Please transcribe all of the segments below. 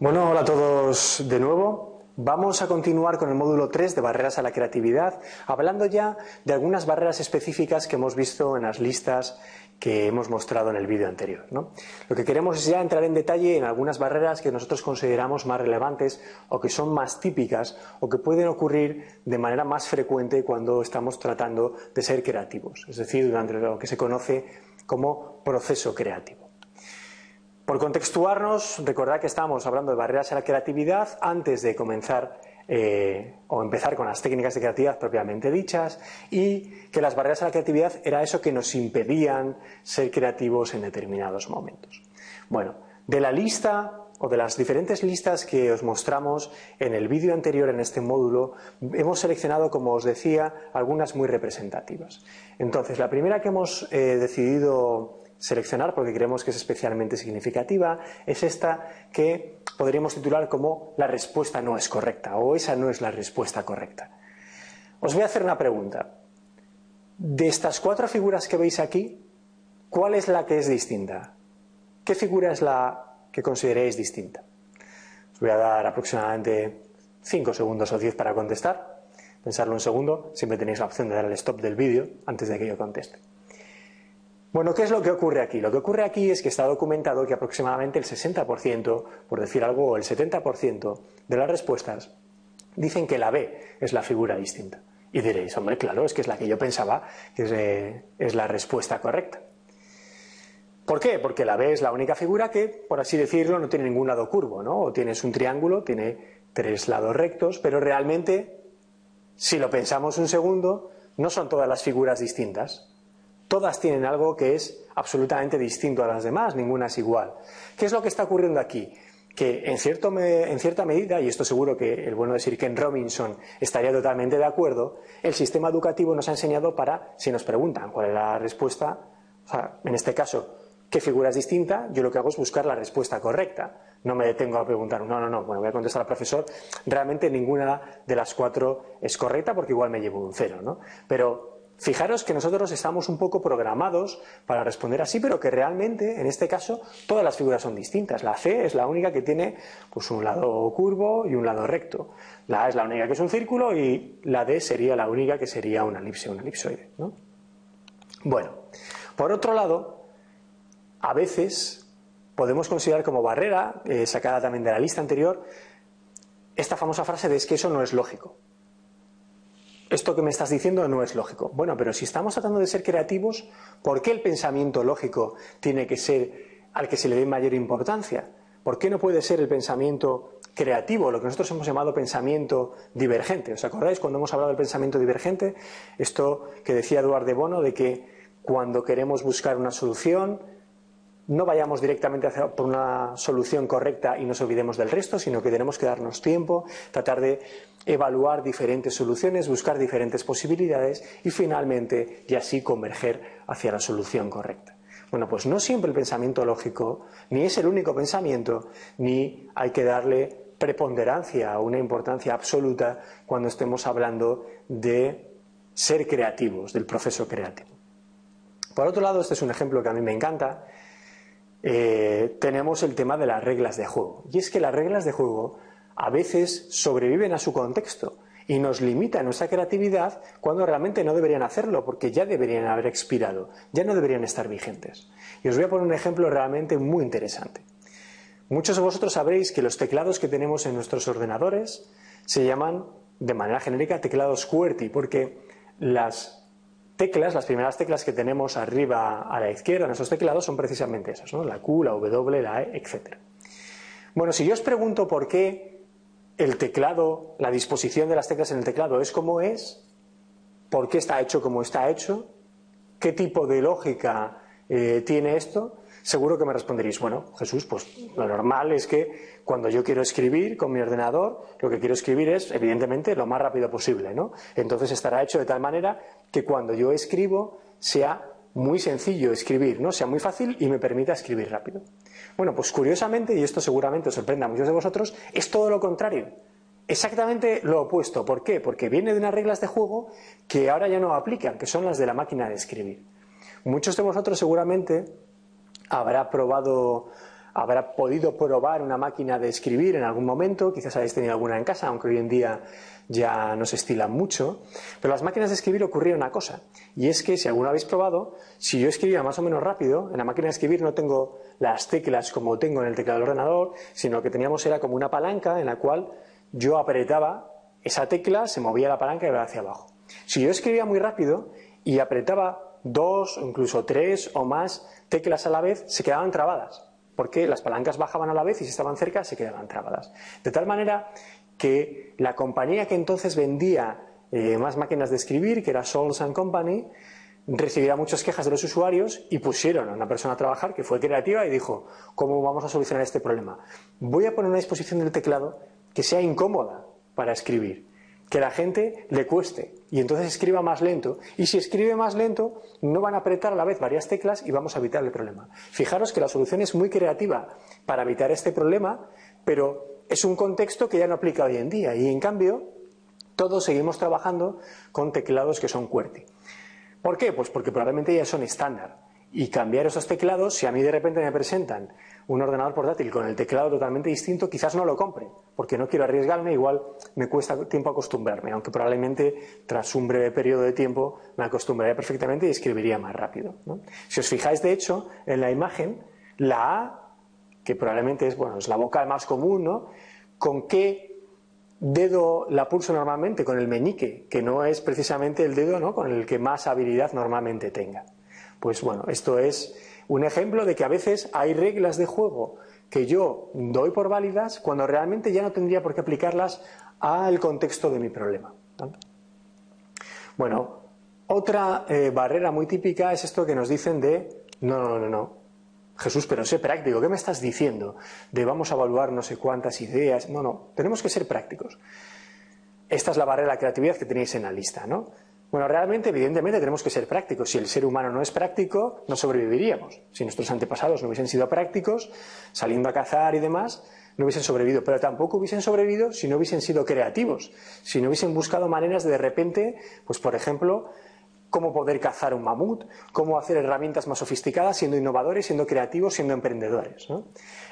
Bueno, hola a todos de nuevo. Vamos a continuar con el módulo 3 de barreras a la creatividad, hablando ya de algunas barreras específicas que hemos visto en las listas que hemos mostrado en el vídeo anterior. Lo que queremos es ya entrar en detalle en algunas barreras que nosotros consideramos más relevantes o que son más típicas o que pueden ocurrir de manera más frecuente cuando estamos tratando de ser creativos, es decir, durante lo que se conoce como proceso creativo. Por contextuarnos, recordad que estamos hablando de barreras a la creatividad antes de comenzar eh, o empezar con las técnicas de creatividad propiamente dichas y que las barreras a la creatividad era eso que nos impedían ser creativos en determinados momentos. Bueno, de la lista o de las diferentes listas que os mostramos en el vídeo anterior en este módulo, hemos seleccionado, como os decía, algunas muy representativas. Entonces, la primera que hemos eh, decidido seleccionar porque creemos que es especialmente significativa es esta que podríamos titular como la respuesta no es correcta o esa no es la respuesta correcta. Os voy a hacer una pregunta. De estas cuatro figuras que veis aquí, ¿cuál es la que es distinta? ¿Qué figura es la que consideréis distinta? Os voy a dar aproximadamente 5 segundos o 10 para contestar. Pensarlo un segundo, siempre tenéis la opción de dar el stop del vídeo antes de que yo conteste. Bueno, ¿qué es lo que ocurre aquí? Lo que ocurre aquí es que está documentado que aproximadamente el 60%, por decir algo, el 70% de las respuestas dicen que la B es la figura distinta. Y diréis, hombre, claro, es que es la que yo pensaba que es, eh, es la respuesta correcta. ¿Por qué? Porque la B es la única figura que, por así decirlo, no tiene ningún lado curvo, ¿no? O tienes un triángulo, tiene tres lados rectos, pero realmente, si lo pensamos un segundo, no son todas las figuras distintas todas tienen algo que es absolutamente distinto a las demás, ninguna es igual. ¿Qué es lo que está ocurriendo aquí? Que en, cierta medida, y esto seguro que el bueno de Sir Ken Robinson estaría totalmente de acuerdo, el sistema educativo nos ha enseñado para, si nos preguntan cuál es la respuesta, en este caso, qué figura es distinta, yo lo que hago es buscar la respuesta correcta. No me detengo a preguntar, no, no, no, bueno, voy a contestar al profesor, realmente ninguna de las cuatro es correcta porque igual me llevo un cero, ¿no? Pero Fijaros que nosotros estamos un poco programados para responder así, pero que realmente, en este caso, todas las figuras son distintas. La C es la única que tiene pues, un lado curvo y un lado recto. La A es la única que es un círculo y la D sería la única que sería una elipse, un elipsoide. Bueno, por otro lado, a veces podemos considerar como barrera, eh, sacada también de la lista anterior, esta famosa frase de es que eso no es lógico esto que me estás diciendo no es lógico. Bueno, pero si estamos tratando de ser creativos, ¿por qué el pensamiento lógico tiene que ser al que se le dé mayor importancia? ¿Por qué no puede ser el pensamiento creativo, lo que nosotros hemos llamado pensamiento divergente? ¿Os acordáis cuando hemos hablado del pensamiento divergente? Esto que decía Eduardo de Bono de que cuando queremos buscar una solución, no vayamos directamente por una solución correcta y nos olvidemos del resto, sino que tenemos que darnos tiempo, tratar de evaluar diferentes soluciones, buscar diferentes posibilidades y finalmente y así converger hacia la solución correcta. Bueno, pues no siempre el pensamiento lógico ni es el único pensamiento, ni hay que darle preponderancia o una importancia absoluta cuando estemos hablando de ser creativos, del proceso creativo. Por otro lado, este es un ejemplo que a mí me encanta, eh, tenemos el tema de las reglas de juego. Y es que las reglas de juego a veces sobreviven a su contexto y nos limitan nuestra creatividad cuando realmente no deberían hacerlo, porque ya deberían haber expirado, ya no deberían estar vigentes. Y os voy a poner un ejemplo realmente muy interesante. Muchos de vosotros sabréis que los teclados que tenemos en nuestros ordenadores se llaman de manera genérica teclados QWERTY, porque las teclas, las primeras teclas que tenemos arriba a la izquierda en esos teclados son precisamente esas, ¿no? la Q, la W, la E, etc. Bueno, si yo os pregunto por qué el teclado, la disposición de las teclas en el teclado es como es, por qué está hecho como está hecho, qué tipo de lógica eh, tiene esto, seguro que me responderéis, bueno, Jesús, pues lo normal es que cuando yo quiero escribir con mi ordenador, lo que quiero escribir es, evidentemente, lo más rápido posible, ¿no? Entonces estará hecho de tal manera que cuando yo escribo sea muy sencillo escribir, ¿no? Sea muy fácil y me permita escribir rápido. Bueno, pues curiosamente, y esto seguramente os sorprenda a muchos de vosotros, es todo lo contrario. Exactamente lo opuesto. ¿Por qué? Porque viene de unas reglas de juego que ahora ya no aplican, que son las de la máquina de escribir. Muchos de vosotros seguramente habrá probado habrá podido probar una máquina de escribir en algún momento, quizás hayáis tenido alguna en casa, aunque hoy en día ya no se estilan mucho. Pero las máquinas de escribir ocurría una cosa, y es que si alguna habéis probado, si yo escribía más o menos rápido, en la máquina de escribir no tengo las teclas como tengo en el teclado del ordenador, sino que teníamos era como una palanca en la cual yo apretaba esa tecla, se movía la palanca y iba hacia abajo. Si yo escribía muy rápido y apretaba dos, incluso tres o más teclas a la vez, se quedaban trabadas porque las palancas bajaban a la vez y si estaban cerca se quedaban trabadas. De tal manera que la compañía que entonces vendía eh, más máquinas de escribir, que era Souls and Company, recibía muchas quejas de los usuarios y pusieron a una persona a trabajar que fue creativa y dijo, ¿cómo vamos a solucionar este problema? Voy a poner una disposición del teclado que sea incómoda para escribir que la gente le cueste y entonces escriba más lento. Y si escribe más lento, no van a apretar a la vez varias teclas y vamos a evitar el problema. Fijaros que la solución es muy creativa para evitar este problema, pero es un contexto que ya no aplica hoy en día y en cambio todos seguimos trabajando con teclados que son QWERTY. ¿Por qué? Pues porque probablemente ya son estándar. Y cambiar esos teclados, si a mí de repente me presentan un ordenador portátil con el teclado totalmente distinto, quizás no lo compre, porque no quiero arriesgarme, igual me cuesta tiempo acostumbrarme, aunque probablemente tras un breve periodo de tiempo me acostumbraría perfectamente y escribiría más rápido. Si os fijáis, de hecho, en la imagen, la A, que probablemente es, bueno, es la vocal más común, ¿no? ¿Con qué dedo la pulso normalmente? Con el meñique, que no es precisamente el dedo ¿no? con el que más habilidad normalmente tenga. Pues bueno, esto es un ejemplo de que a veces hay reglas de juego que yo doy por válidas cuando realmente ya no tendría por qué aplicarlas al contexto de mi problema. Bueno, otra eh, barrera muy típica es esto que nos dicen de no, no, no, no. Jesús, pero sé práctico, ¿qué me estás diciendo? De vamos a evaluar no sé cuántas ideas. No, no, tenemos que ser prácticos. Esta es la barrera de la creatividad que tenéis en la lista, ¿no? Bueno, realmente, evidentemente, tenemos que ser prácticos. Si el ser humano no es práctico, no sobreviviríamos. Si nuestros antepasados no hubiesen sido prácticos, saliendo a cazar y demás, no hubiesen sobrevivido. Pero tampoco hubiesen sobrevivido si no hubiesen sido creativos, si no hubiesen buscado maneras de de repente, pues por ejemplo, cómo poder cazar un mamut, cómo hacer herramientas más sofisticadas, siendo innovadores, siendo creativos, siendo emprendedores.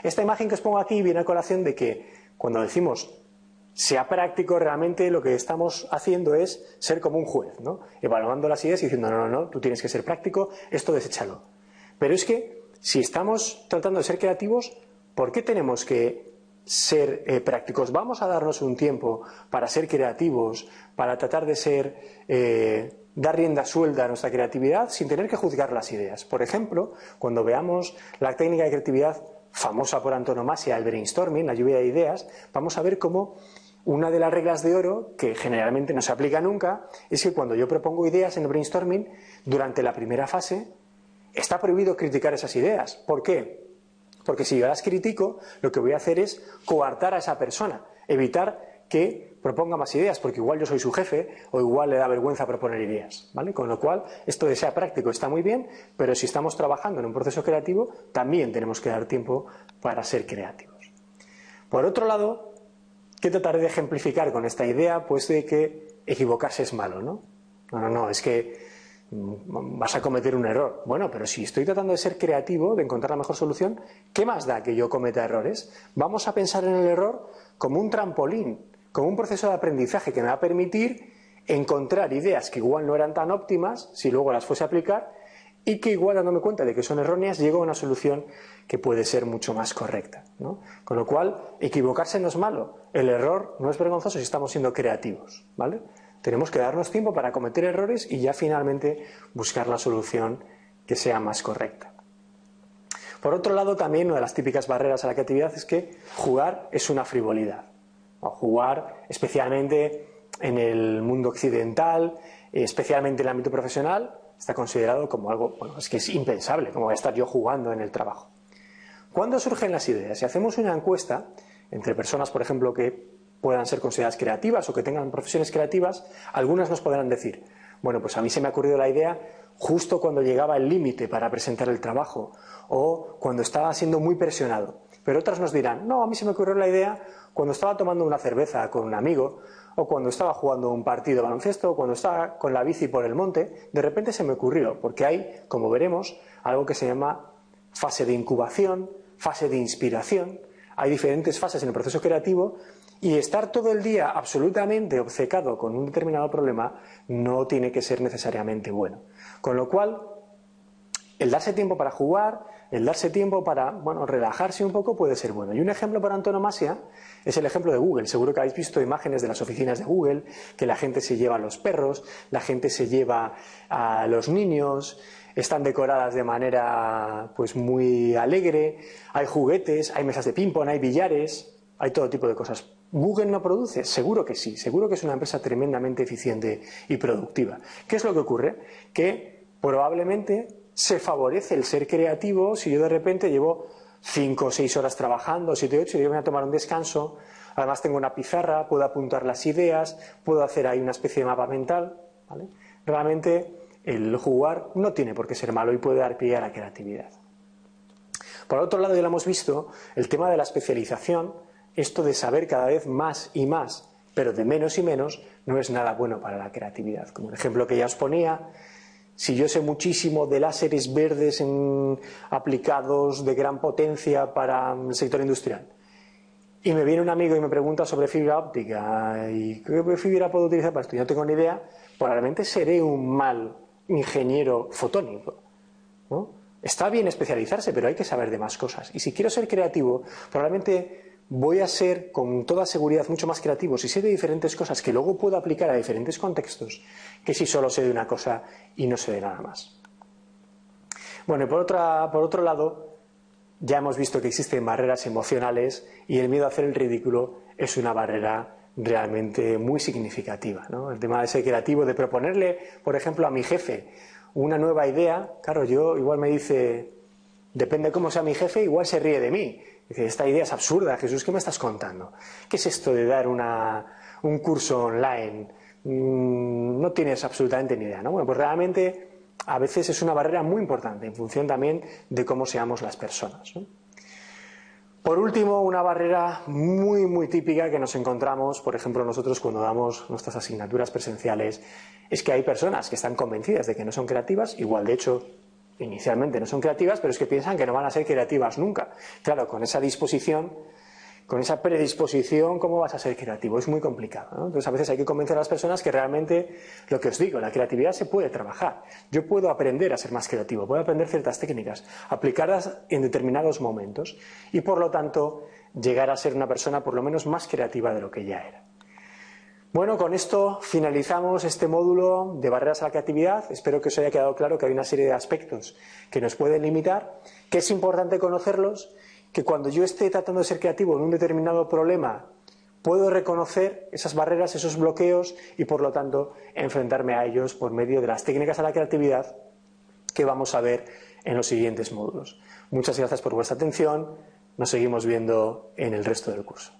Esta imagen que os pongo aquí viene a colación de que cuando decimos sea práctico, realmente lo que estamos haciendo es ser como un juez, ¿no? Evaluando las ideas y diciendo, no, no, no, tú tienes que ser práctico, esto deséchalo. Pero es que si estamos tratando de ser creativos, ¿por qué tenemos que ser eh, prácticos? Vamos a darnos un tiempo para ser creativos, para tratar de ser, eh, dar rienda suelta a nuestra creatividad sin tener que juzgar las ideas. Por ejemplo, cuando veamos la técnica de creatividad famosa por antonomasia, el brainstorming, la lluvia de ideas, vamos a ver cómo una de las reglas de oro, que generalmente no se aplica nunca, es que cuando yo propongo ideas en el brainstorming, durante la primera fase, está prohibido criticar esas ideas. ¿Por qué? Porque si yo las critico, lo que voy a hacer es coartar a esa persona, evitar que proponga más ideas, porque igual yo soy su jefe o igual le da vergüenza proponer ideas. ¿vale? Con lo cual, esto de sea práctico está muy bien, pero si estamos trabajando en un proceso creativo, también tenemos que dar tiempo para ser creativos. Por otro lado, ¿Qué trataré de ejemplificar con esta idea? Pues de que equivocarse es malo, ¿no? No, no, no, es que mm, vas a cometer un error. Bueno, pero si estoy tratando de ser creativo, de encontrar la mejor solución, ¿qué más da que yo cometa errores? Vamos a pensar en el error como un trampolín, como un proceso de aprendizaje que me va a permitir encontrar ideas que igual no eran tan óptimas, si luego las fuese a aplicar, y que igual dándome cuenta de que son erróneas llego a una solución que puede ser mucho más correcta. Con lo cual, equivocarse no es malo. El error no es vergonzoso si estamos siendo creativos. ¿vale? Tenemos que darnos tiempo para cometer errores y ya finalmente buscar la solución que sea más correcta. Por otro lado, también una de las típicas barreras a la creatividad es que jugar es una frivolidad. Jugar, especialmente en el mundo occidental, especialmente en el ámbito profesional, está considerado como algo, bueno, es que es impensable, como estar yo jugando en el trabajo. ¿Cuándo surgen las ideas? Si hacemos una encuesta entre personas, por ejemplo, que puedan ser consideradas creativas o que tengan profesiones creativas, algunas nos podrán decir, bueno, pues a mí se me ha ocurrido la idea justo cuando llegaba el límite para presentar el trabajo o cuando estaba siendo muy presionado. Pero otras nos dirán, no, a mí se me ocurrió la idea cuando estaba tomando una cerveza con un amigo o cuando estaba jugando un partido de baloncesto, o cuando estaba con la bici por el monte, de repente se me ocurrió, porque hay, como veremos, algo que se llama fase de incubación, fase de inspiración, hay diferentes fases en el proceso creativo y estar todo el día absolutamente obcecado con un determinado problema no tiene que ser necesariamente bueno. Con lo cual, el darse tiempo para jugar, el darse tiempo para bueno, relajarse un poco puede ser bueno. Y un ejemplo por antonomasia es el ejemplo de Google. Seguro que habéis visto imágenes de las oficinas de Google, que la gente se lleva a los perros, la gente se lleva a los niños, están decoradas de manera pues muy alegre, hay juguetes, hay mesas de ping-pong, hay billares, hay todo tipo de cosas. ¿Google no produce? Seguro que sí, seguro que es una empresa tremendamente eficiente y productiva. ¿Qué es lo que ocurre? Que probablemente se favorece el ser creativo si yo de repente llevo cinco o seis horas trabajando, siete o ocho, y yo voy a tomar un descanso, además tengo una pizarra, puedo apuntar las ideas, puedo hacer ahí una especie de mapa mental. Realmente el jugar no tiene por qué ser malo y puede dar pie a la creatividad. Por otro lado, ya lo hemos visto, el tema de la especialización, esto de saber cada vez más y más, pero de menos y menos, no es nada bueno para la creatividad. Como el ejemplo que ya os ponía, si yo sé muchísimo de láseres verdes aplicados de gran potencia para el sector industrial, y me viene un amigo y me pregunta sobre fibra óptica y qué fibra puedo utilizar para esto, y no tengo ni idea, probablemente seré un mal ingeniero fotónico. Está bien especializarse, pero hay que saber de más cosas. Y si quiero ser creativo, probablemente voy a ser con toda seguridad mucho más creativo si sé de diferentes cosas que luego puedo aplicar a diferentes contextos que si solo sé de una cosa y no sé de nada más. Bueno, y por, otra, por otro lado, ya hemos visto que existen barreras emocionales y el miedo a hacer el ridículo es una barrera realmente muy significativa. El tema de ser creativo, de proponerle, por ejemplo, a mi jefe una nueva idea, claro, yo igual me dice, depende cómo sea mi jefe, igual se ríe de mí. Dice, esta idea es absurda, Jesús, ¿qué me estás contando? ¿Qué es esto de dar un curso online? Mm, no tienes absolutamente ni idea, ¿no? Bueno, pues realmente a veces es una barrera muy importante en función también de cómo seamos las personas. Por último, una barrera muy, muy típica que nos encontramos, por ejemplo, nosotros cuando damos nuestras asignaturas presenciales, es que hay personas que están convencidas de que no son creativas, igual de hecho inicialmente no son creativas, pero es que piensan que no van a ser creativas nunca. Claro, con esa disposición, con esa predisposición, ¿cómo vas a ser creativo? Es muy complicado. Entonces, a veces hay que convencer a las personas que realmente, lo que os digo, la creatividad se puede trabajar. Yo puedo aprender a ser más creativo, puedo aprender ciertas técnicas, aplicarlas en determinados momentos y, por lo tanto, llegar a ser una persona por lo menos más creativa de lo que ya era. Bueno, con esto finalizamos este módulo de barreras a la creatividad. Espero que os haya quedado claro que hay una serie de aspectos que nos pueden limitar, que es importante conocerlos, que cuando yo esté tratando de ser creativo en un determinado problema, puedo reconocer esas barreras, esos bloqueos y por lo tanto enfrentarme a ellos por medio de las técnicas a la creatividad que vamos a ver en los siguientes módulos. Muchas gracias por vuestra atención. Nos seguimos viendo en el resto del curso.